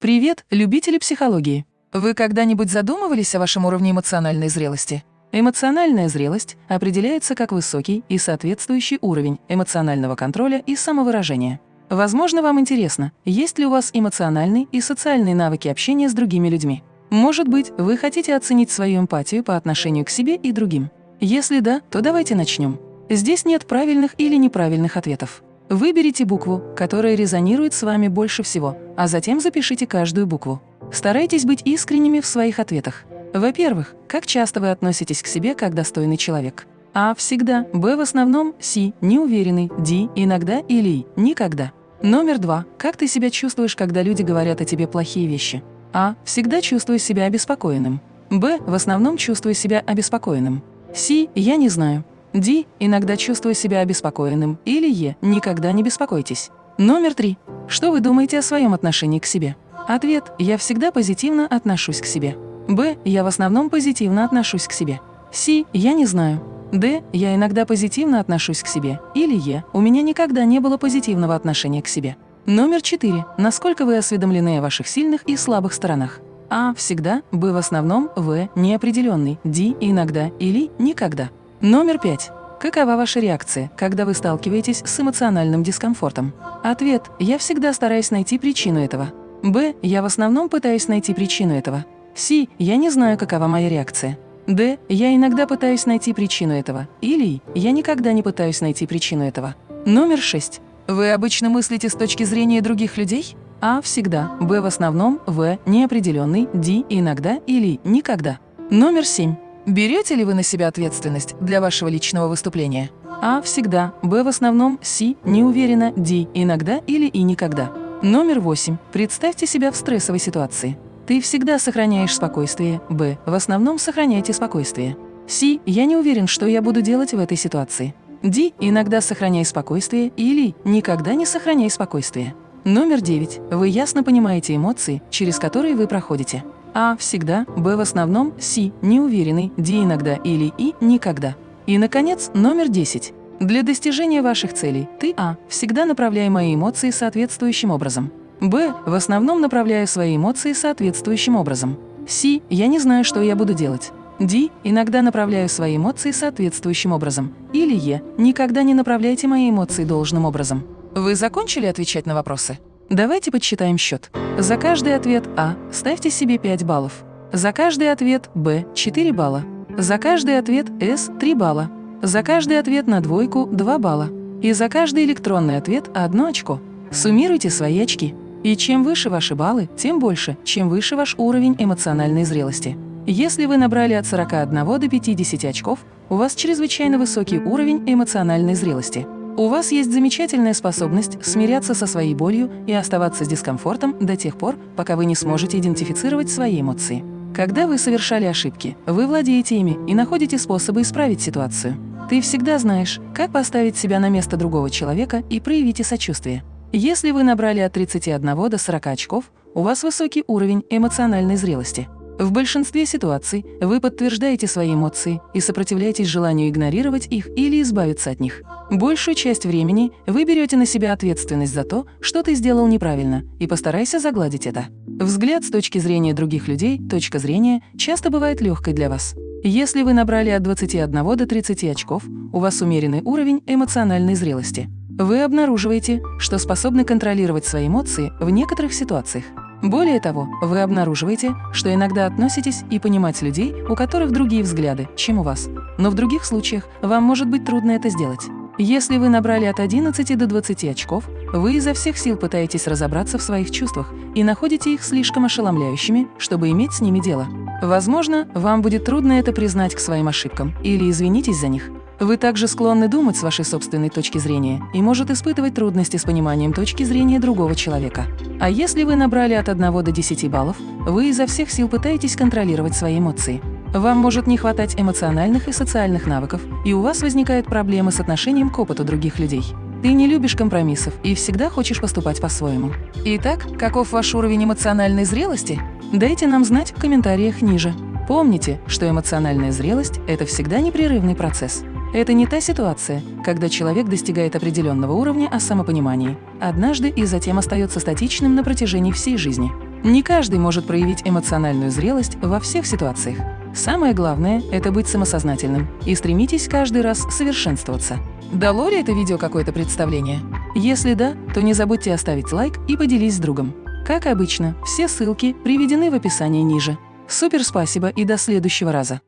Привет, любители психологии! Вы когда-нибудь задумывались о вашем уровне эмоциональной зрелости? Эмоциональная зрелость определяется как высокий и соответствующий уровень эмоционального контроля и самовыражения. Возможно, вам интересно, есть ли у вас эмоциональные и социальные навыки общения с другими людьми. Может быть, вы хотите оценить свою эмпатию по отношению к себе и другим. Если да, то давайте начнем. Здесь нет правильных или неправильных ответов. Выберите букву, которая резонирует с вами больше всего, а затем запишите каждую букву. Старайтесь быть искренними в своих ответах. Во-первых, как часто вы относитесь к себе как достойный человек? А – всегда, Б – в основном, С – неуверенный, Д – иногда или никогда. Номер два. Как ты себя чувствуешь, когда люди говорят о тебе плохие вещи? А – всегда чувствую себя обеспокоенным. Б – в основном чувствую себя обеспокоенным. С – я не знаю. Ди – иногда чувствую себя обеспокоенным. Или Е – никогда не беспокойтесь. Номер три. Что вы думаете о своем отношении к себе? Ответ – я всегда позитивно отношусь к себе. Б – я в основном позитивно отношусь к себе. С – я не знаю. Д – я иногда позитивно отношусь к себе. Или Е – у меня никогда не было позитивного отношения к себе. Номер четыре. Насколько вы осведомлены о ваших сильных и слабых сторонах? А – всегда, Б – в основном, В – неопределенный, Д – иногда или никогда. Номер пять. Какова ваша реакция, когда вы сталкиваетесь с эмоциональным дискомфортом? Ответ – я всегда стараюсь найти причину этого. Б – я в основном пытаюсь найти причину этого. С – я не знаю, какова моя реакция. Д – я иногда пытаюсь найти причину этого. Или я никогда не пытаюсь найти причину этого. Номер шесть. Вы обычно мыслите с точки зрения других людей? А – всегда. Б – в основном. В – неопределенный. Д – иногда или никогда. Номер семь. Берете ли вы на себя ответственность для вашего личного выступления? А – всегда, Б – в основном, С – не уверена, Д – иногда или и никогда. Номер восемь. Представьте себя в стрессовой ситуации. Ты всегда сохраняешь спокойствие, Б – в основном сохраняйте спокойствие. С – я не уверен, что я буду делать в этой ситуации. Д – иногда сохраняй спокойствие или никогда не сохраняй спокойствие. Номер девять. Вы ясно понимаете эмоции, через которые вы проходите. А – всегда, Б – в основном, С – неуверенный, Д – иногда или И – никогда. И, наконец, номер 10. Для достижения ваших целей ты А – всегда направляй мои эмоции соответствующим образом. Б – в основном направляю свои эмоции соответствующим образом. С – я не знаю, что я буду делать. Д – иногда направляю свои эмоции соответствующим образом. Или Е – никогда не направляйте мои эмоции должным образом. Вы закончили отвечать на вопросы? Давайте подсчитаем счет. За каждый ответ А ставьте себе 5 баллов. За каждый ответ Б – 4 балла. За каждый ответ С – 3 балла. За каждый ответ на двойку – 2 балла. И за каждый электронный ответ – 1 очко. Суммируйте свои очки. И чем выше ваши баллы, тем больше, чем выше ваш уровень эмоциональной зрелости. Если вы набрали от 41 до 50 очков, у вас чрезвычайно высокий уровень эмоциональной зрелости. У вас есть замечательная способность смиряться со своей болью и оставаться с дискомфортом до тех пор, пока вы не сможете идентифицировать свои эмоции. Когда вы совершали ошибки, вы владеете ими и находите способы исправить ситуацию. Ты всегда знаешь, как поставить себя на место другого человека и проявите сочувствие. Если вы набрали от 31 до 40 очков, у вас высокий уровень эмоциональной зрелости – в большинстве ситуаций вы подтверждаете свои эмоции и сопротивляетесь желанию игнорировать их или избавиться от них. Большую часть времени вы берете на себя ответственность за то, что ты сделал неправильно, и постарайся загладить это. Взгляд с точки зрения других людей, точка зрения, часто бывает легкой для вас. Если вы набрали от 21 до 30 очков, у вас умеренный уровень эмоциональной зрелости. Вы обнаруживаете, что способны контролировать свои эмоции в некоторых ситуациях. Более того, вы обнаруживаете, что иногда относитесь и понимать людей, у которых другие взгляды, чем у вас. Но в других случаях вам может быть трудно это сделать. Если вы набрали от 11 до 20 очков, вы изо всех сил пытаетесь разобраться в своих чувствах и находите их слишком ошеломляющими, чтобы иметь с ними дело. Возможно, вам будет трудно это признать к своим ошибкам или извинитесь за них. Вы также склонны думать с вашей собственной точки зрения и может испытывать трудности с пониманием точки зрения другого человека. А если вы набрали от 1 до 10 баллов, вы изо всех сил пытаетесь контролировать свои эмоции. Вам может не хватать эмоциональных и социальных навыков, и у вас возникают проблемы с отношением к опыту других людей. Ты не любишь компромиссов и всегда хочешь поступать по-своему. Итак, каков ваш уровень эмоциональной зрелости? Дайте нам знать в комментариях ниже. Помните, что эмоциональная зрелость – это всегда непрерывный процесс. Это не та ситуация, когда человек достигает определенного уровня о самопонимании однажды и затем остается статичным на протяжении всей жизни. Не каждый может проявить эмоциональную зрелость во всех ситуациях. Самое главное – это быть самосознательным и стремитесь каждый раз совершенствоваться. Дало ли это видео какое-то представление? Если да, то не забудьте оставить лайк и поделись с другом. Как обычно, все ссылки приведены в описании ниже. Супер спасибо и до следующего раза!